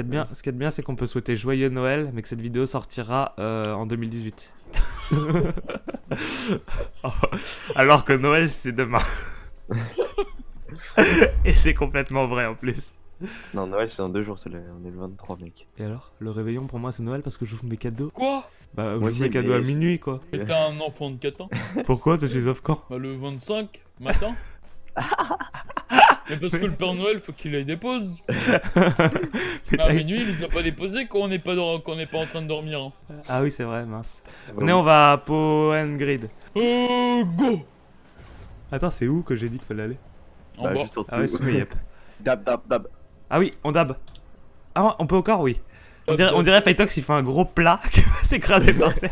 a de bien, ce qu'il y a de bien, c'est qu'on peut souhaiter joyeux Noël, mais que cette vidéo sortira euh, en 2018. Alors que Noël, c'est demain. Et c'est complètement vrai en plus. Non, Noël c'est dans deux jours, c'est le... on est le 23 mec. Et alors Le réveillon pour moi c'est Noël parce que j'ouvre mes cadeaux Quoi? Bah, j'ouvre mes cadeaux à minuit quoi. Mais t'es un enfant de 4 ans? Pourquoi? Tu les offres quand? Bah le 25 matin Mais parce que le Père Noël faut qu'il les dépose Mais à minuit il les a pas déposés quand on n'est pas, dans- quand on n'est pas en train de dormir hein. Ah oui, c'est vrai, mince. Venez, on va à Grid. Euh go Attends, c'est où que j'ai dit qu'il fallait aller? En Bah, bas juste en dessous. Ah oui, sous mes yep. Dab, dab, dab. Ah oui, on dab. Ah, on peut corps, oui. On dirait, on dirait Fightox, il fait un gros plat qui va s'écraser par terre.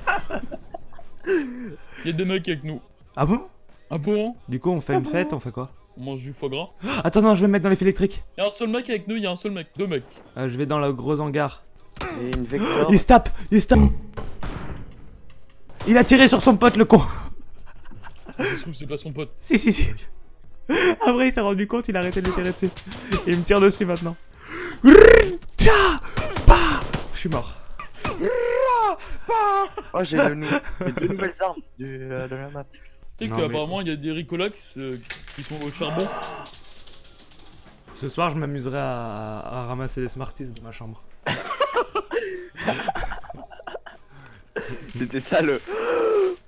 Y'a des mecs avec nous Ah bon? Ah bon? Du coup, on fait une fête, on fait quoi? On mange du foie gras Attends, non, je vais me mettre dans les fils électriques. Y'a un seul mec avec nous, y'a un seul mec, deux mecs Euh, je vais dans le gros hangar. Et une vector. Il se tape Il se tape Il a tiré sur son pote, le con Ça se trouve c'est pas son pote Si, si, si. Après, il s'est rendu compte, il a arrêté de lui tirer dessus. Et il me tire dessus maintenant. Bah Je suis mort. Oh, j'ai deux nouvelles armes du, euh, de la map. Tu sais qu'apparemment il y a des Ricolax euh, qui sont au charbon Ce soir, je m'amuserai à, à ramasser des Smarties dans ma chambre. C'était ça le.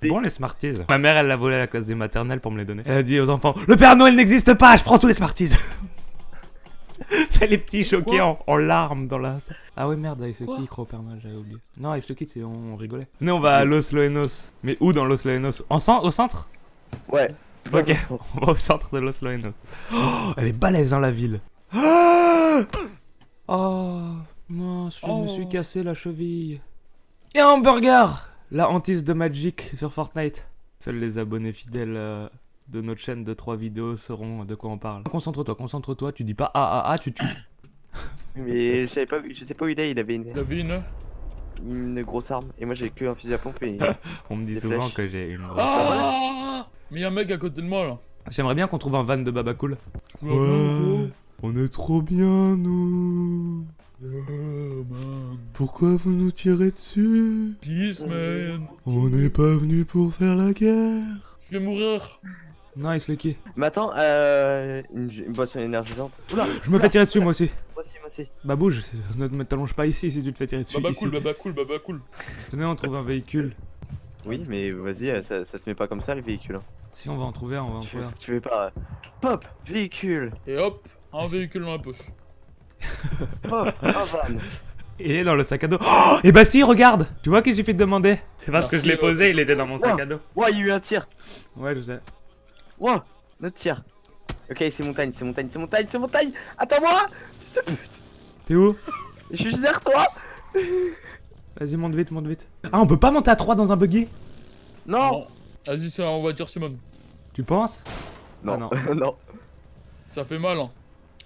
Bon, les Smarties. Ma mère, elle l'a volé à la classe des maternelles pour me les donner. Elle a dit aux enfants Le Père Noël n'existe pas, je prends tous les Smarties C'est les petits choqués en, en larmes dans la. Ah ouais, merde, Quoi Lucky, il croit au Père Noël, j'avais oublié. Non, Ice Lucky, c'est on rigolait. Venez, on va à Los Loenos. Mais où dans Los Loenos? En Au centre? Ouais. Ok, on va au centre de Los Loenos. Oh, elle est balèze, hein, la ville. Ah Oh, mince, je me Oh. suis cassé la cheville. Et un hamburger La hantise de Magic sur Fortnite. Seuls les abonnés fidèles euh, de notre chaîne de 3 vidéos sauront de quoi on parle. Concentre-toi, concentre-toi, tu dis pas ah ah ah, tu tues. Mais je savais pas, je sais pas où il est, il avait une, Il avait une une grosse arme. Et moi j'ai que un fusil à pompe et. On me dit souvent flèches. que j'ai une grosse Ah Mais y'a un mec à côté de moi là J'aimerais bien qu'on trouve un van de Baba Cool. Ouais. on est trop bien, nous. Man. Pourquoi vous nous tirez dessus? Peace man On n'est pas venu pour faire la guerre. Je vais mourir Nice, Lucky. Mais attends, euh. Une, une boisson énergisante. Oula Je me fais tirer dessus, moi aussi. Moi aussi, moi aussi. Bah bouge, ne me t'allonge pas ici si tu te fais tirer dessus. Baba ici. cool, baba cool, baba cool Venez, on trouve un véhicule. Oui, mais vas-y, ça, ça se met pas comme ça le véhicule. hein. Si on va en trouver un, on va en Tu, trouver un. tu veux pas. Pop Véhicule Et hop, un véhicule dans la poche Pop Un van Il est dans le sac à dos. Oh Et bah si, regarde Tu vois qu'il suffit de demander? C'est parce que je l'ai posé, il était dans mon sac à dos. Ouah, il y a eu un tir Ouais, je sais. Ouah Notre tir Ok, c'est montagne, c'est montagne, c'est montagne, c'est montagne Attends-moi T'es où? Je suis juste derrière toi Vas-y, monte vite, monte vite. Ah, on peut pas monter à 3 dans un buggy? Non. Vas-y, c'est en voiture Simone Tu penses? Non, Ah, non. Ça fait mal hein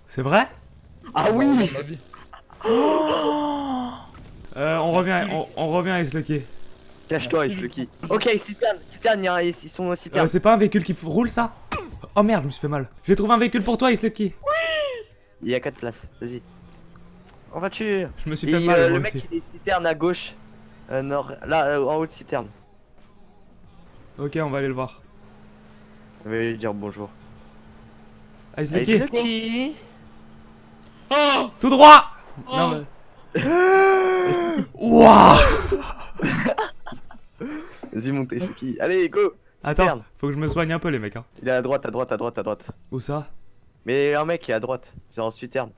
C'est vrai? Ah oui vie. Euh, on revient, on, on revient Lucky. Cache-toi. Lucky. Ok, citerne, citerne, ils sont au Euh, citerne. c'est pas un véhicule qui roule ça? Oh merde, je me suis fait mal. J'ai trouvé un véhicule pour toi, Islucky. Il y a 4 places, vas-y. En voiture Je me suis Et fait mal, euh, le mec aussi. il est citerne à gauche. Euh, nord, là, euh, en haut de citerne. Ok, on va aller le voir. Je vais lui dire bonjour. Ah, Allez, Islucky, Lucky Ah tout droit Oh. Non, mais... Wouah Vas-y, montez, Lucky. Allez, go Attends, Citerne. faut que je me soigne un peu les mecs hein. Il est à droite, à droite, à droite, à droite. Où ça? Mais un mec qui est à droite, c'est en citerne.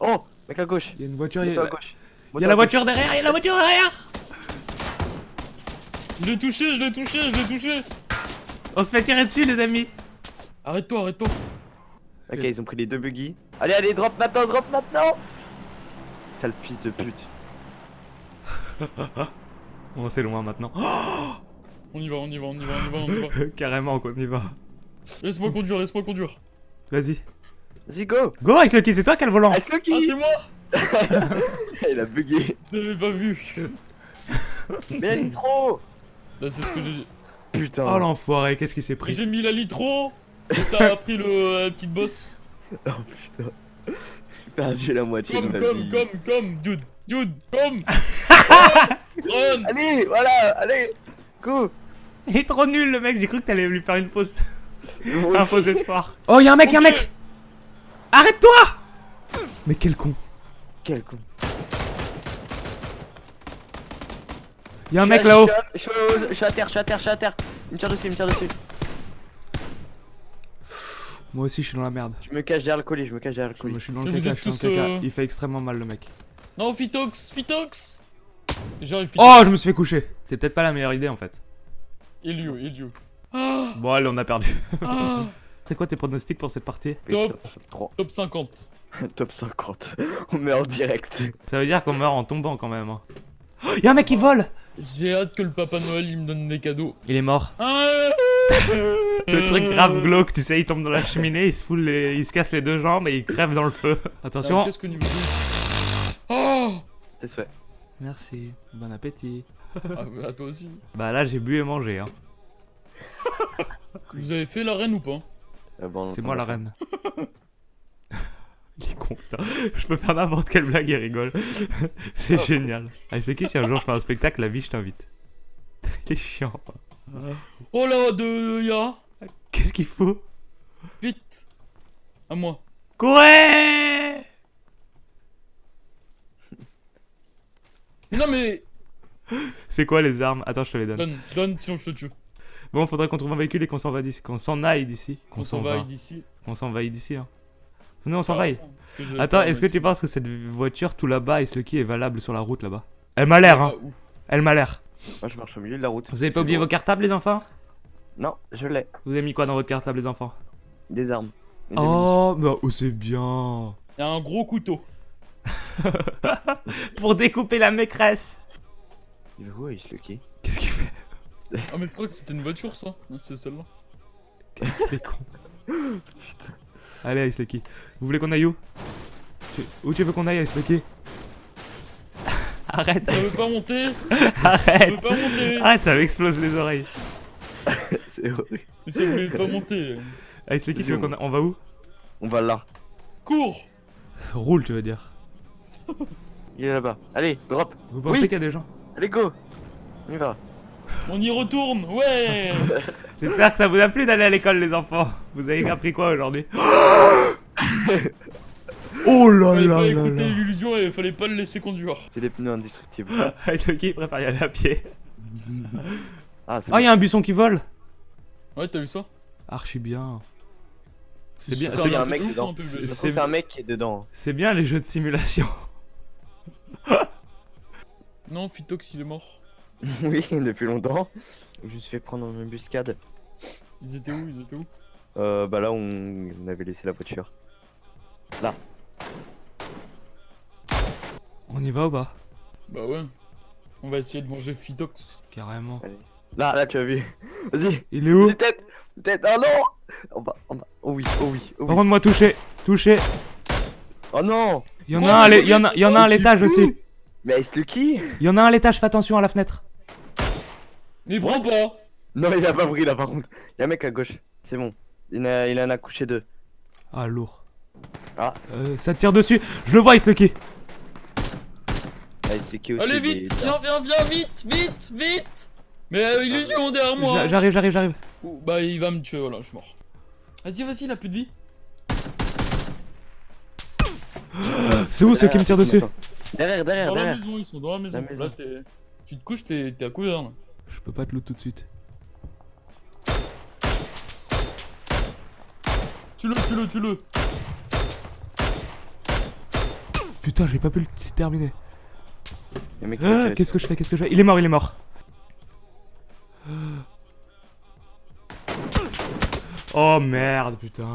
Oh Mec à gauche Il y a une voiture, il y a, à gauche il y a la voiture derrière, il y a la voiture derrière Je l'ai touché, je l'ai touché, je l'ai touché On se fait tirer dessus les amis Arrête-toi, arrête-toi Ok, ils ont pris les deux buggy. Allez, allez, drop maintenant, drop maintenant Sale fils de pute. Bon c'est loin maintenant. On y va, on y va, on y va, on y va, on y va Carrément qu'on y va. Laisse-moi conduire, laisse-moi conduire Vas-y. Vas-y, go Go Ice Lucky, c'est toi qui as le volant Ice Ah Lucky c'est moi. Il a bugué. Je l'avais pas vu. Mais la nitro Là c'est ce que j'ai... Putain. Oh l'enfoiré, qu'est-ce qui s'est pris J'ai mis la litro Et ça a pris le la petite bosse. Oh putain. Perdu la moitié Comme, de ma comme, vie. comme, comme, dude, dude, comme. Run. Allez, voilà, allez, go. Il est trop nul le mec, j'ai cru que t'allais lui faire une fausse. Un faux espoir. Oh, y'a un mec, y'a un mec Arrête-toi Mais quel con. Quel con. Y'a un Je mec là-haut. Je suis à- je terre, je suis à terre, je suis à terre. Il me tire dessus, il me tire dessus. Moi aussi, je suis dans la merde. Je me cache derrière le colis, je me cache derrière le Je colis. suis dans le caca, je suis dans le caca. Il fait extrêmement mal le mec. Non, Phytox, Phytox J'arrive. Oh, je me suis fait coucher. C'est peut-être pas la meilleure idée en fait. Elio, Elio. Ah, Bon, allez, on a perdu. ah, C'est quoi tes pronostics pour cette partie Top. 3. top 50. Top 50. On meurt en direct. Ça veut dire qu'on meurt en tombant quand même. hein. Oh, y'a un mec qui vole J'ai hâte que le Papa Noël il me donne des cadeaux. Il est mort. Ah, Le truc grave glauque, tu sais, il tombe dans la cheminée, il se fout les... il se casse les deux jambes et il crève dans le feu. Attention. Qu'est-ce que Oh C'est souhait. Merci, bon appétit. ah, bah, toi aussi. Bah là, j'ai bu et mangé. Hein. Vous avez fait la reine ou pas? Bon, C'est moi la reine. il est con, putain. Je peux faire n'importe quelle blague, il rigole. C'est génial. Ah, c'est qui si un jour je fais un spectacle, la vie, je t'invite. Il est chiant. Oh là, de ya Qu'est-ce qu'il faut? Vite À moi. Courez Mais non mais C'est quoi les armes? Attends, je te les donne. Donne, donne sinon je te tue. Bon, faudrait qu'on trouve un véhicule et qu'on s'en va d'ici. Qu'on s'en aille d'ici. On s'en va d'ici. On s'en va d'ici, hein. Venez, on s'en va. Vais Attends, est-ce que tu penses que cette voiture tout là-bas, est-ce qui est valable sur la route là-bas? Elle m'a l'air, hein. Ah, où Elle m'a l'air. Moi je marche au milieu de la route. Vous avez pas oublié vos cartables, les enfants? Non, je l'ai. Vous avez mis quoi dans votre cartable, les enfants? Des armes. Et. Oh, bah, oh, c'est bien. Il y a un gros couteau. Pour découper la maîtresse. Il va où Ice Lucky Qu'est-ce qu'il fait? Ah mais je crois que c'était une voiture ça. Non, C'est celle-là. Est con. Allez, Ice Lucky. Vous voulez qu'on aille où Tu- Où tu veux qu'on aille, Ice Lucky Arrête, Ça veut pas monter Ça arrête. veut pas monter Arrête, ça m'explose les oreilles. C'est horrible. Mais ça voulait pas monter. Ice Lucky, tu veux qu'on a... On va où On va là. Cours Roule, tu veux dire. Il est là-bas. Allez, drop. Vous pensez Oui. qu'il y a des gens Allez, go. On y va. On y retourne Ouais J'espère que ça vous a plu d'aller à l'école, les enfants. Vous avez appris quoi aujourd'hui? Oh là Fallait pas écouter l'illusion et fallait pas le laisser conduire. C'est des pneus indestructibles. Lucky il préfère y aller à pied. Ah, Oh, il y a un buisson qui vole Ouais, t'as vu ça? Archi bien. C'est bien, c'est bien, bien, un mec dedans. que c'est un mec qui est dedans. C'est bien les jeux de simulation. Non, Phytox il est mort. oui, depuis longtemps. Je me suis fait prendre en embuscade. Ils étaient où Ils étaient où? Euh, bah là, on, on avait laissé la voiture. On y va ou pas? Bah ouais. On va essayer de manger Phytox. Carrément. Là, là, tu as vu. Vas-y. Il est où? Une tête. Tête. Oh non. En bas, en bas. Oh oui, oh oui, oh Par oui. contre, moi touché. Touché. Oh non. Il y en a un, à l'é- il y en a, il y en a un à l'étage aussi. Mais Ice Lucky Il y en a un à l'étage, fais attention à la fenêtre. Mais prends pas Non, il a pas pris là par contre. Il y a un mec à gauche. C'est bon. Il, a, il en a couché deux. Ah, lourd. Ah. Euh, ça tire dessus. Je le vois, Ice Lucky. Ah, Ice Lucky aussi. Allez il vite Viens, viens, viens, vite, vite, vite Mais euh, illusion derrière moi J'a- J'arrive, j'arrive, j'arrive. Ouh, Bah il va me tuer, voilà, je suis mort. Vas-y, vas-y, il a plus de vie. C'est où ceux qui me tirent dessus Derrière, derrière, Dans la derrière. maison, ils sont dans la maison. La maison. Là, t'es... Tu te couches, t'es t'es à couvert là. Je peux pas te loot tout de suite. Tue-le, tue-le, tue-le Putain, j'ai pas pu le terminer. Ah, Qu'est-ce que je fais Qu'est-ce que je fais? Il est mort, il est mort. Oh merde, putain.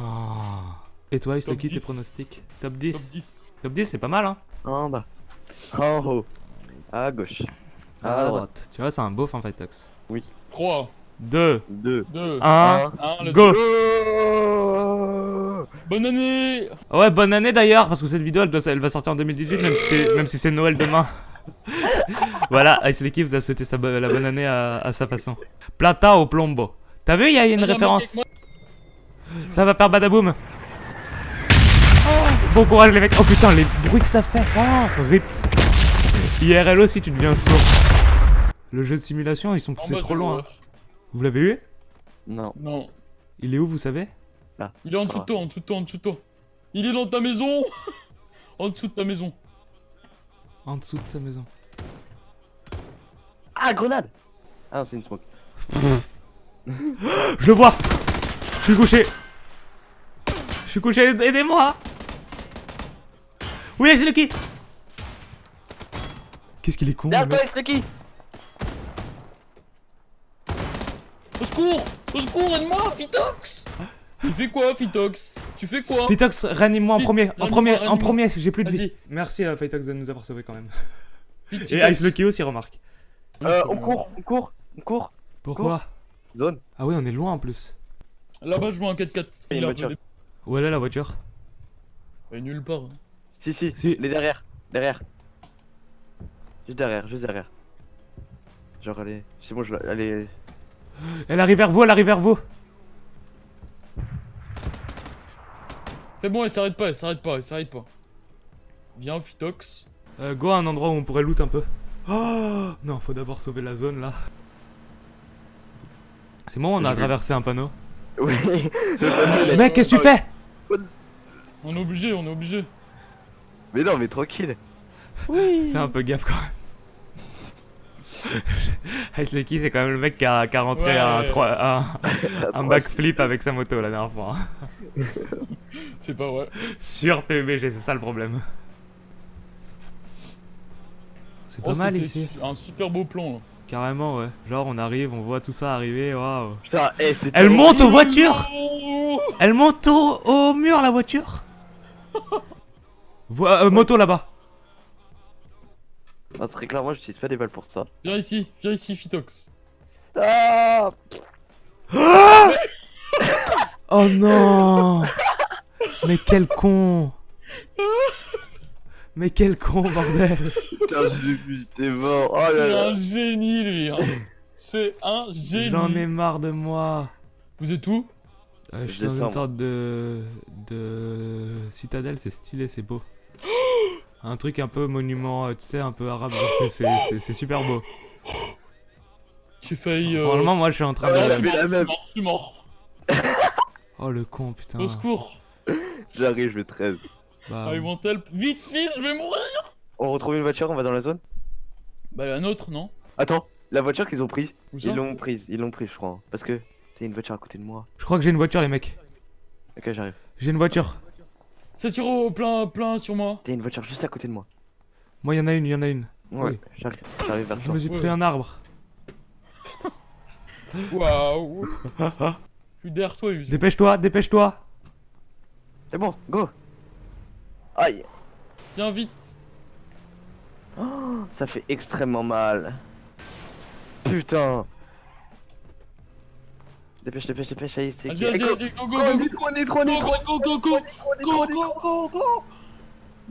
Et toi, Lucky, tes 10. pronostics? Top 10 Top 10. Top 10, c'est pas mal, hein En bas. En haut. À gauche. À À droite. Tu vois, c'est un beau fin Fightox. 3, 2, 2. 2, 1, 1, let's go Oh Bonne année Ouais, bonne année d'ailleurs, parce que cette vidéo, elle, doit- elle va sortir en 2018, même si c'est, même si c'est Noël demain. voilà, Ice Lucky vous a souhaité sa la bonne année à, à sa façon. Plata au plombo. T'as vu, il y a une Ah, non, référence. Ça va faire badaboum. Bon courage les mecs. Oh putain, les bruits que ça fait. Oh, rip. IRL aussi, tu deviens sourd. Le jeu de simulation, ils sont poussés bas trop du loin. Vous l'avez eu? Non. Non. Il est où, vous savez? Il est en dessous de toi, en dessous de toi, en dessous de toi. Il est dans ta maison En dessous de ta maison. En dessous de sa maison. Ah, grenade Ah c'est une smoke. Je le vois Je suis couché Je suis couché, aidez-moi Oui, c'est le qui Qu'est-ce qu'il est con, Derrière toi. Lucky Au secours Au secours, aide-moi, Fitox Tu fais quoi, Fitox Tu fais quoi Fitox, réanime-moi en premier, en premier, en premier, j'ai plus de vie. Merci euh, Fitox de nous avoir sauvés quand même. Et. Ice Lucky aussi, remarque. Euh, on court, on court, on court. Pourquoi Zone. Ah oui, on est loin en plus. Là-bas, je vois un 4x4. Il y a une Il a voiture. Où elle est la voiture Il est nulle part. Si, si, Si. Les derrière. Derrière. Juste derrière, juste derrière. Genre, allez. C'est bon, je la- Allez. Elle arrive vers vous, elle arrive vers vous C'est bon, elle s'arrête pas, elle s'arrête pas, elle s'arrête pas. Viens, Fitox. euh, Go à un endroit où on pourrait loot un peu. Oh Non, faut d'abord sauver la zone là. C'est bon, on a traversé un panneau. Oui. Mec, qu'est-ce que tu fais? On est obligé, on est obligé. Mais non, mais tranquille. Fais un peu gaffe quand même. Ice Lucky, c'est quand même le mec qui a, qui a rentré Ouais. un, trois- un, un backflip avec sa moto la dernière fois. hein. C'est pas vrai. Sur PUBG, c'est ça le problème. C'est pas Oh, mal ici. Un super beau plan là. Carrément, ouais. Genre, on arrive, on voit tout ça arriver, waouh. Putain, eh. Elle monte aux voitures Elle monte au, au mur, la voiture Vo- euh, Moto là-bas. Non, très clairement, j'utilise pas des balles pour ça. Viens ici, viens ici, Fitox. Ah Oh non Mais quel con Mais quel con, bordel Putain, j'étais mort. Oh C'est un génie lui. hein. C'est un génie. J'en ai marre de moi Vous êtes où? Euh, Je suis dans une sorte de... de... citadelle, c'est stylé, c'est beau. Un truc un peu monument, euh, tu sais, un peu arabe, c'est- super beau. J'ai failli. Euh... Normalement, moi, je suis en train Ah de... je suis mort, je suis mort. Oh, le con, putain. Au secours. J'arrive, je vais 13. Bah, I want help. Vite, vite, je vais mourir. On retrouve une voiture, on va dans la zone Bah la nôtre, non Attends, la voiture qu'ils ont prise. Ils l'ont prise, ils l'ont prise, je crois. hein. Parce que t'as une voiture à côté de moi. Je crois que j'ai une voiture, les mecs. Ok, j'arrive. J'ai une voiture. Ça tire au plein, plein sur moi. T'as une voiture juste à côté de moi. Moi, il y en a une, il y en a une. Ouais, Oui. j'arrive. Vers Je toi. me suis Ouais. pris un arbre. Waouh. Je suis derrière toi. Dépêche-toi, dépêche-toi. C'est bon, go Aïe Viens vite. Oh, Ça fait extrêmement mal. Putain Dépêche, dépêche, dépêche, allez, c'est Vas-y, vas-y, Go, vas-y, go, go, go, go, go. Nitro, Go, go, go, go. nitro, nitro, go, go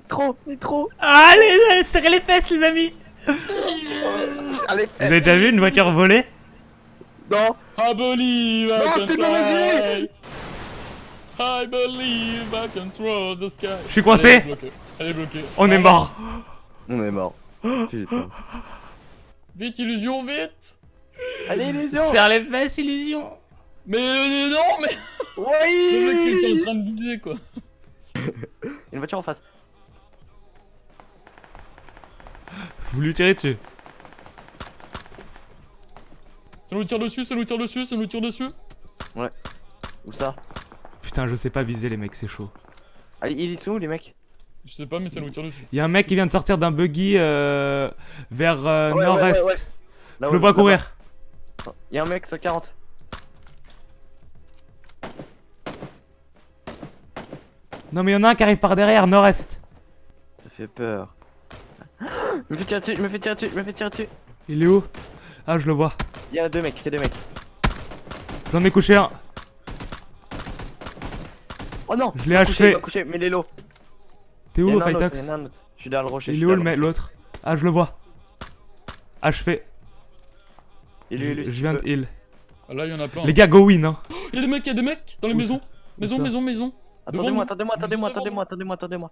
Nitro, nitro Allez, serrez les fesses, les amis. Allez, Vous avez déjà vu une voiture volée non I believe I Non, can fly. I believe I can throw the sky. Je suis coincé. Elle est bloquée. Elle est bloquée. On est mort. On est mort. Putain. Vite, illusion, vite. Allez, illusion Serre les fesses, illusion. Mais euh, non, mais le mec qui était en Oui train de viser quoi. Une voiture en face. Vous lui tirez dessus. Ça nous tire dessus, ça nous tire dessus, ça nous tire dessus. Où ça? Putain, je sais pas viser les mecs, c'est chaud. Allez, ils sont où les mecs? Je sais pas, mais ça nous tire dessus. Il y a un mec qui vient de sortir d'un buggy euh, vers euh, Ouais, ouais, nord-est. ouais, ouais. Je le vois courir. Il y a un mec 140. Non mais il y en a un qui arrive par derrière, nord-est. Ça fait peur. Je me fais tirer dessus, je me fais tirer dessus, je me fais tirer dessus. Il est où? Ah, je le vois. Il y a deux mecs, il y a deux mecs. J'en ai couché un. Oh non Je l'ai il m'a couché, achevé. il couché, mais l'élo. T'es Il y où, autre. Je suis derrière le rocher. Il est où le derrière mec, l'autre? Ah, je le vois. Achevé. Il lui, Je viens de heal. Ah, là, il y en a plein. Les gars, go win, hein. Il y a des mecs, il y a des mecs dans les maisons. Maison, maison, maison. Attendez-moi, attendez-moi, attendez-moi, attendez-moi, attendez-moi, attendez-moi.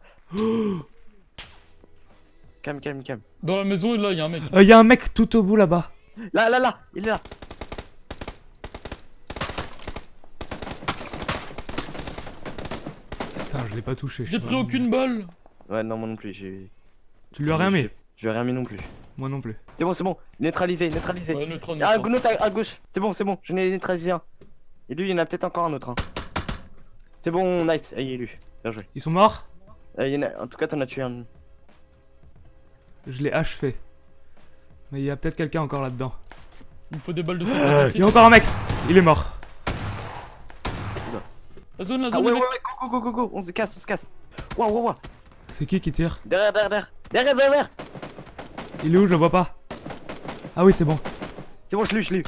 Calme, calme, calme. Dans la maison, là, il y a un mec. Il y a un mec tout au bout là-bas. Là, là, là, il est là. Putain, je l'ai pas touché. J'ai pris aucune balle. Ouais, non, moi non plus, j'ai. Tu lui as rien mis Je vais rien mis non plus. Moi non plus. C'est bon, c'est bon. Neutralisé, neutralisé. Ouais, neutron, Ah, une autre à, à gauche. C'est bon, c'est bon. Je n'ai neutralisé un. Et lui, il y en a peut-être encore un autre. hein. C'est bon, nice. Ah, il est lui. Bien joué. Ils sont morts? Ah, il y en, a... en tout cas, t'en as tué un. Je l'ai achevé. Mais il y a peut-être quelqu'un encore là-dedans. Il me faut des balles de Il y 756. a encore un mec Il est mort. La zone, la Ah, zone, ouais, ouais, ouais, go, go, go, go, go. On se casse, on se casse. Waouh, waouh, waouh. C'est qui qui tire? Derrière, derrière, derrière. Derrière, derrière. Il est où? Je le vois pas. Ah oui, c'est bon. C'est bon, je l'ai eu, je l'ai eu.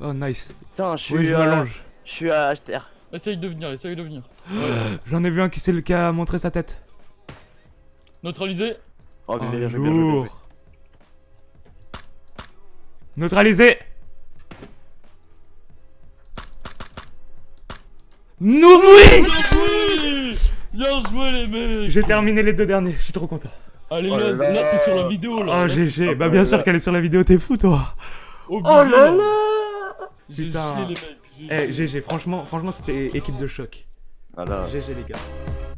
Oh, nice. Putain, je suis. Oui, je euh, m'allonge. Je suis à HTR. Essaye de venir, essaye de venir. J'en ai vu un qui, c'est le qui a montré sa tête. Neutralisé. Oh, bien, bien joué, bien joué. Neutralisé Nous oui Bien joué Bien joué, les mecs J'ai terminé les deux derniers, je suis trop content. Allez, Oh là, là c'est sur la vidéo, là. Oh Là, GG, bah bien là sûr qu'elle est sur la vidéo, t'es fou toi Obligé, Oh là là J'ai les mecs. Eh. GG, franchement, franchement c'était équipe de choc. Voilà. GG les gars.